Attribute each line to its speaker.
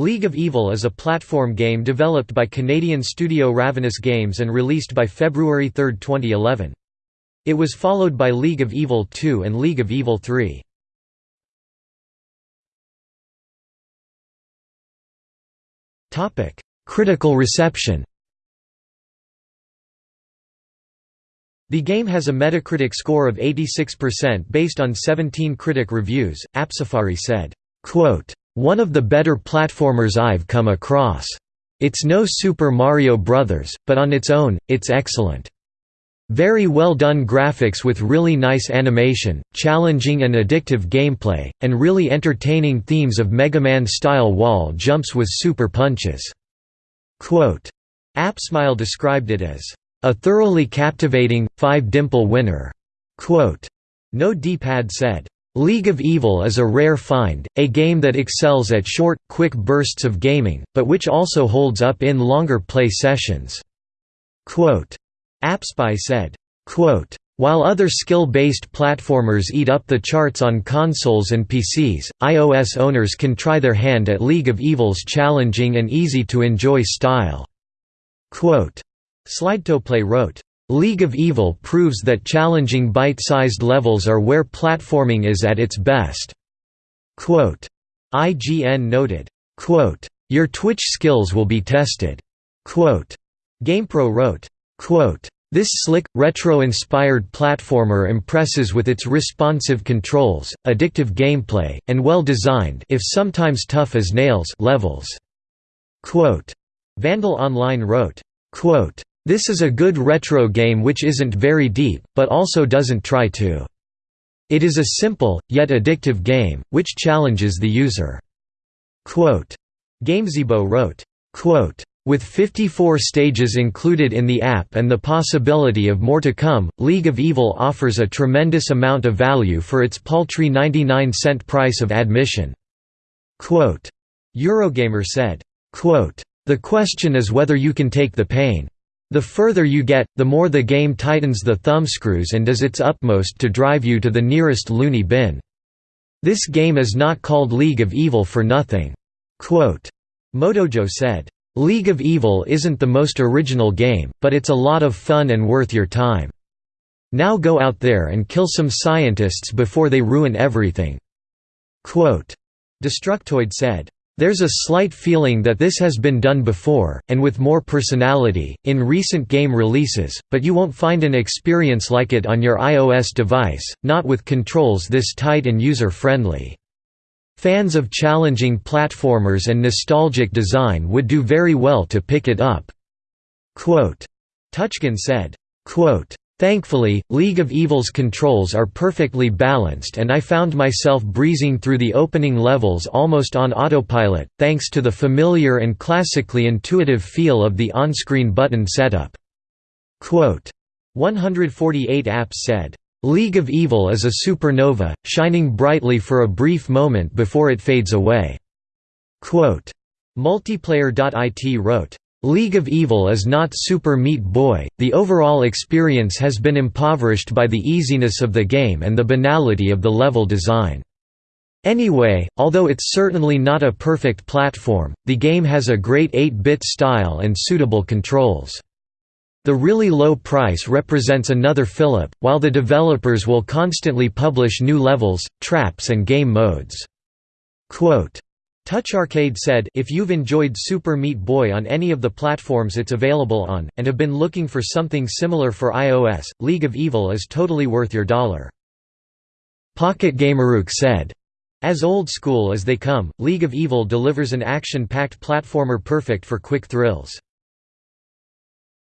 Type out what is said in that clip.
Speaker 1: League of Evil is a platform game developed by Canadian studio Ravenous Games and released by February 3, 2011. It was followed by League of Evil 2 and League of Evil 3. Critical reception The game has a Metacritic score of 86% based on 17 critic reviews. AppSafari said, quote, "One of the better platformers I've come across. It's no Super Mario Bros., but on its own, it's excellent. Very well done graphics with really nice animation, challenging and addictive gameplay, and really entertaining themes of Mega Man-style wall jumps with super punches." Quote, AppSmile described it as a thoroughly captivating, five-dimple winner." Quote, no D-pad said, League of Evil is a rare find, a game that excels at short, quick bursts of gaming, but which also holds up in longer play sessions." Quote, AppSpy said, Quote, while other skill-based platformers eat up the charts on consoles and PCs, iOS owners can try their hand at League of Evil's challenging and easy-to-enjoy style." Quote, Slidetoplay wrote, League of Evil proves that challenging bite-sized levels are where platforming is at its best." Quote, IGN noted, Quote, Your Twitch skills will be tested. Quote, GamePro wrote, Quote, this slick, retro-inspired platformer impresses with its responsive controls, addictive gameplay, and well-designed if sometimes tough as nails levels. Quote, Vandal Online wrote, quote, this is a good retro game which isn't very deep, but also doesn't try to. It is a simple, yet addictive game, which challenges the user." Quote, Gamezebo wrote, quote, with 54 stages included in the app and the possibility of more to come, League of Evil offers a tremendous amount of value for its paltry 99 cent price of admission." Quote, Eurogamer said, quote, the question is whether you can take the pain. The further you get, the more the game tightens the thumbscrews and does its utmost to drive you to the nearest loony bin. This game is not called League of Evil for nothing. Quote, Modojo said, League of Evil isn't the most original game, but it's a lot of fun and worth your time. Now go out there and kill some scientists before they ruin everything." Quote, Destructoid said, there's a slight feeling that this has been done before, and with more personality, in recent game releases, but you won't find an experience like it on your iOS device, not with controls this tight and user-friendly. Fans of challenging platformers and nostalgic design would do very well to pick it up." TouchGen said, Thankfully, League of Evil's controls are perfectly balanced and I found myself breezing through the opening levels almost on autopilot, thanks to the familiar and classically intuitive feel of the on-screen button setup. Quote, 148 apps said, League of Evil is a supernova, shining brightly for a brief moment before it fades away. Quote, Multiplayer.it wrote, League of Evil is not Super Meat Boy, the overall experience has been impoverished by the easiness of the game and the banality of the level design. Anyway, although it's certainly not a perfect platform, the game has a great 8-bit style and suitable controls. The really low price represents another fillip, while the developers will constantly publish new levels, traps and game modes. Quote, Touch Arcade said, if you've enjoyed Super Meat Boy on any of the platforms it's available on, and have been looking for something similar for iOS, League of Evil is totally worth your dollar. Pocket Gamerook said, as old school as they come, League of Evil delivers an action-packed platformer perfect for quick thrills.